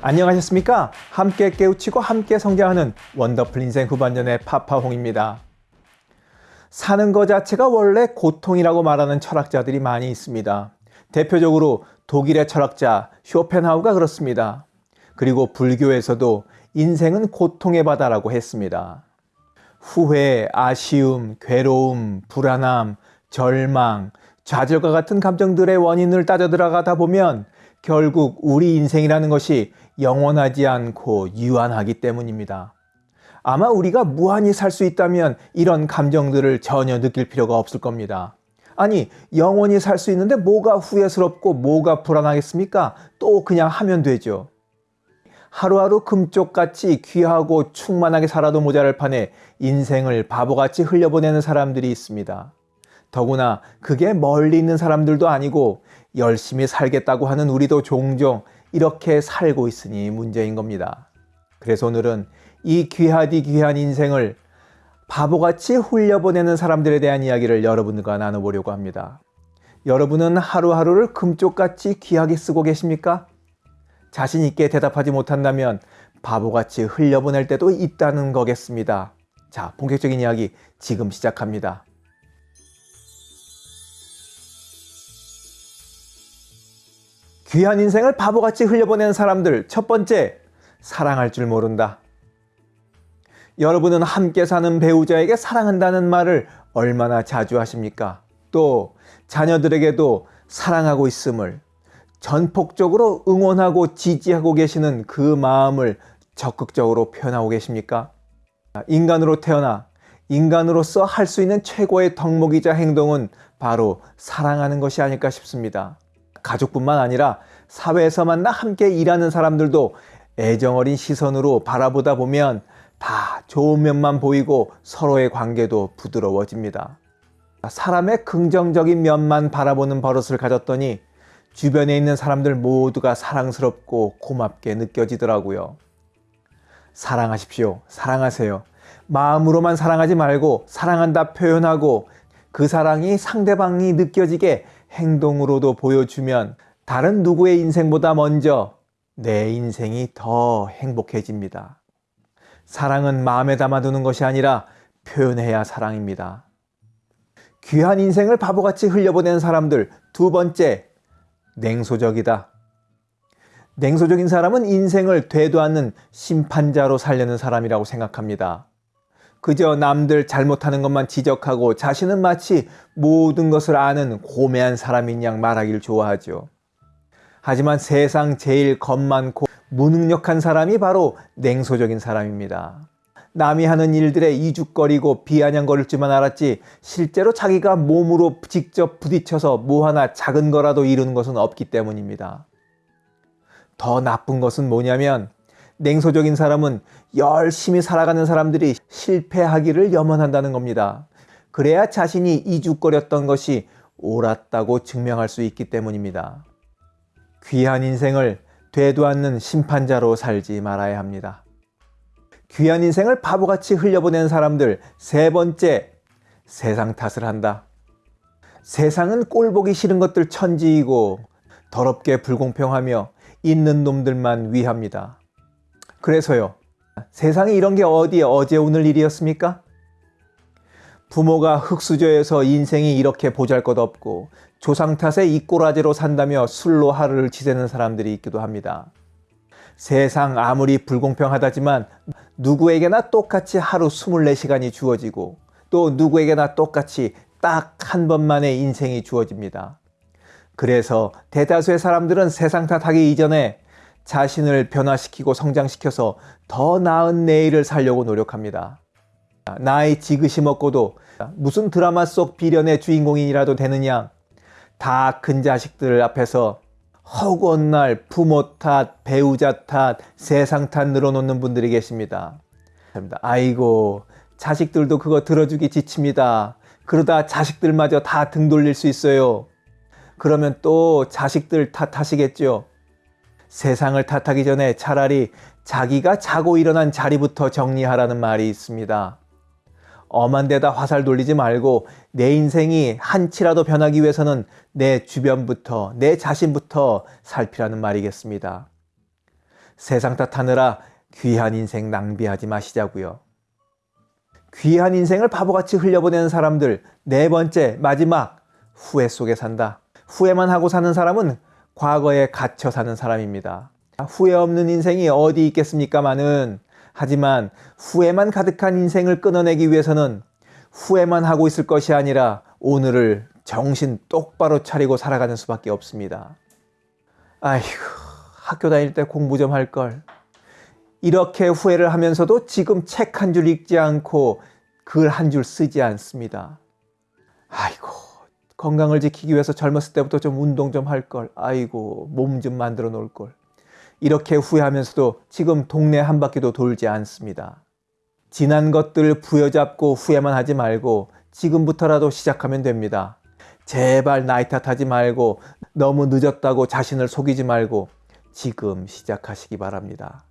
안녕하셨습니까? 함께 깨우치고 함께 성장하는 원더풀 인생 후반전의 파파홍입니다. 사는 것 자체가 원래 고통이라고 말하는 철학자들이 많이 있습니다. 대표적으로 독일의 철학자 쇼펜하우가 그렇습니다. 그리고 불교에서도 인생은 고통의 바다라고 했습니다. 후회, 아쉬움, 괴로움, 불안함, 절망, 좌절과 같은 감정들의 원인을 따져 들어가다 보면 결국 우리 인생이라는 것이 영원하지 않고 유한하기 때문입니다. 아마 우리가 무한히 살 수 있다면 이런 감정들을 전혀 느낄 필요가 없을 겁니다. 아니, 영원히 살 수 있는데 뭐가 후회스럽고 뭐가 불안하겠습니까? 또 그냥 하면 되죠. 하루하루 금쪽같이 귀하고 충만하게 살아도 모자랄 판에 인생을 바보같이 흘려보내는 사람들이 있습니다. 더구나 그게 멀리 있는 사람들도 아니고 열심히 살겠다고 하는 우리도 종종 이렇게 살고 있으니 문제인 겁니다. 그래서 오늘은 이 귀하디 귀한 인생을 바보같이 훌려보내는 사람들에 대한 이야기를 여러분과 나눠보려고 합니다. 여러분은 하루하루를 금쪽같이 귀하게 쓰고 계십니까? 자신 있게 대답하지 못한다면 바보같이 흘려보낼 때도 있다는 거겠습니다. 자, 본격적인 이야기 지금 시작합니다. 귀한 인생을 바보같이 흘려보내는 사람들 첫 번째, 사랑할 줄 모른다. 여러분은 함께 사는 배우자에게 사랑한다는 말을 얼마나 자주 하십니까? 또 자녀들에게도 사랑하고 있음을 전폭적으로 응원하고 지지하고 계시는 그 마음을 적극적으로 표현하고 계십니까? 인간으로 태어나 인간으로서 할 수 있는 최고의 덕목이자 행동은 바로 사랑하는 것이 아닐까 싶습니다. 가족뿐만 아니라 사회에서 만나 함께 일하는 사람들도 애정어린 시선으로 바라보다 보면 다 좋은 면만 보이고 서로의 관계도 부드러워집니다. 사람의 긍정적인 면만 바라보는 버릇을 가졌더니 주변에 있는 사람들 모두가 사랑스럽고 고맙게 느껴지더라고요. 사랑하십시오. 사랑하세요. 마음으로만 사랑하지 말고 사랑한다 표현하고 그 사랑이 상대방이 느껴지게 행동으로도 보여주면 다른 누구의 인생보다 먼저 내 인생이 더 행복해집니다. 사랑은 마음에 담아두는 것이 아니라 표현해야 사랑입니다. 귀한 인생을 바보같이 흘려보내는 사람들 두 번째, 냉소적이다. 냉소적인 사람은 인생을 되도 않는 심판자로 살려는 사람이라고 생각합니다. 그저 남들 잘못하는 것만 지적하고 자신은 마치 모든 것을 아는 고매한 사람인 양 말하기를 좋아하죠. 하지만 세상 제일 겁 많고 무능력한 사람이 바로 냉소적인 사람입니다. 남이 하는 일들에 이죽거리고 비아냥거릴 줄만 알았지 실제로 자기가 몸으로 직접 부딪혀서 뭐 하나 작은 거라도 이루는 것은 없기 때문입니다. 더 나쁜 것은 뭐냐면 냉소적인 사람은 열심히 살아가는 사람들이 실패하기를 염원한다는 겁니다. 그래야 자신이 이죽거렸던 것이 옳았다고 증명할 수 있기 때문입니다. 귀한 인생을 되도 않는 심판자로 살지 말아야 합니다. 귀한 인생을 바보같이 흘려보낸 사람들 세 번째, 세상 탓을 한다. 세상은 꼴보기 싫은 것들 천지이고 더럽게 불공평하며 있는 놈들만 위합니다. 그래서요. 세상에 이런 게 어디에 어제 오늘 일이었습니까? 부모가 흙수저에서 인생이 이렇게 보잘것없고 조상 탓에 이꼬라지로 산다며 술로 하루를 지새는 사람들이 있기도 합니다. 세상 아무리 불공평하다지만 누구에게나 똑같이 하루 24시간이 주어지고 또 누구에게나 똑같이 딱 한 번만의 인생이 주어집니다. 그래서 대다수의 사람들은 세상 탓하기 이전에 자신을 변화시키고 성장시켜서 더 나은 내일을 살려고 노력합니다. 나이 지그시 먹고도 무슨 드라마 속 비련의 주인공이라도 되느냐 다 큰 자식들 앞에서 허구한 날 부모 탓, 배우자 탓, 세상 탓 늘어놓는 분들이 계십니다. 아이고 자식들도 그거 들어주기 지칩니다. 그러다 자식들마저 다 등 돌릴 수 있어요. 그러면 또 자식들 탓하시겠죠. 세상을 탓하기 전에 차라리 자기가 자고 일어난 자리부터 정리하라는 말이 있습니다. 엄한 데다 화살 돌리지 말고 내 인생이 한치라도 변하기 위해서는 내 주변부터 내 자신부터 살피라는 말이겠습니다. 세상 탓하느라 귀한 인생 낭비하지 마시자고요. 귀한 인생을 바보같이 흘려보내는 사람들 네 번째 마지막 후회 속에 산다. 후회만 하고 사는 사람은 과거에 갇혀 사는 사람입니다. 후회 없는 인생이 어디 있겠습니까마는 하지만 후회만 가득한 인생을 끊어내기 위해서는 후회만 하고 있을 것이 아니라 오늘을 정신 똑바로 차리고 살아가는 수밖에 없습니다. 아이고 학교 다닐 때 공부 좀 할 걸. 이렇게 후회를 하면서도 지금 책 한 줄 읽지 않고 글 한 줄 쓰지 않습니다. 아이고 건강을 지키기 위해서 젊었을 때부터 좀 운동 좀 할 걸. 아이고 몸 좀 만들어 놓을 걸. 이렇게 후회하면서도 지금 동네 한 바퀴도 돌지 않습니다. 지난 것들 부여잡고 후회만 하지 말고 지금부터라도 시작하면 됩니다. 제발 나이 탓하지 말고 너무 늦었다고 자신을 속이지 말고 지금 시작하시기 바랍니다.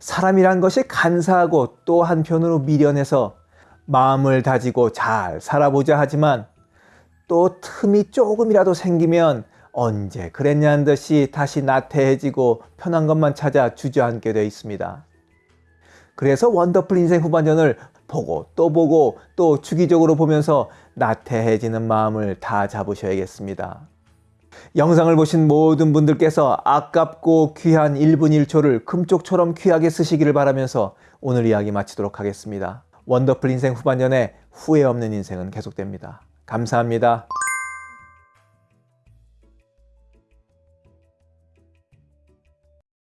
사람이란 것이 간사하고 또 한편으로 미련해서 마음을 다지고 잘 살아보자 하지만 또 틈이 조금이라도 생기면 언제 그랬냐는 듯이 다시 나태해지고 편한 것만 찾아 주저앉게 되어 있습니다. 그래서 원더풀 인생 후반전을 보고 또 보고 또 주기적으로 보면서 나태해지는 마음을 다 잡으셔야겠습니다. 영상을 보신 모든 분들께서 아깝고 귀한 1분 1초를 금쪽처럼 귀하게 쓰시기를 바라면서 오늘 이야기 마치도록 하겠습니다. 원더풀 인생 후반전에 후회 없는 인생은 계속됩니다. 감사합니다.